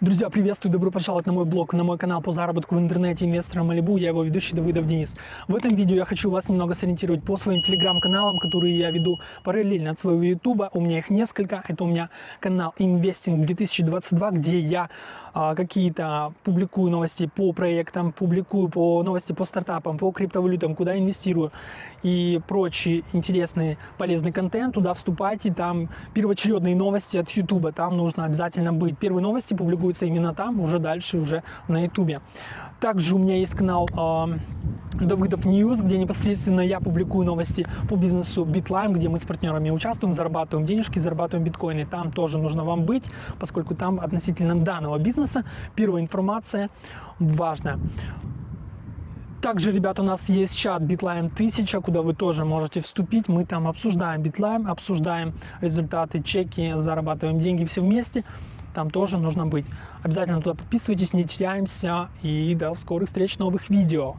Друзья, приветствую, добро пожаловать на мой блог, на мой канал по заработку в интернете инвестора Малибу. Я его ведущий Давыдов Денис. В этом видео я хочу вас немного сориентировать по своим телеграм-каналам, которые я веду параллельно от своего ютуба. У меня их несколько. Это у меня канал Investing 2022, где я а, какие-то публикую новости по проектам, публикую по новости по стартапам, по криптовалютам, куда инвестирую и прочий интересный полезный контент. Туда вступайте, там первоочередные новости от ютуба, там нужно обязательно быть. Первые новости публикую публикуется именно там, уже дальше уже на ютубе. Также у меня есть канал э, Давыдов News, где непосредственно я публикую новости по бизнесу Bitline, где мы с партнерами участвуем, зарабатываем денежки, зарабатываем биткоины. Там тоже нужно вам быть, поскольку там относительно данного бизнеса первая информация важная. Также, ребят, у нас есть чат Bitline 1000, куда вы тоже можете вступить. Мы там обсуждаем Bitline, обсуждаем результаты, чеки, зарабатываем деньги все вместе там тоже нужно быть. Обязательно туда подписывайтесь, не теряемся и до скорых встреч, новых видео.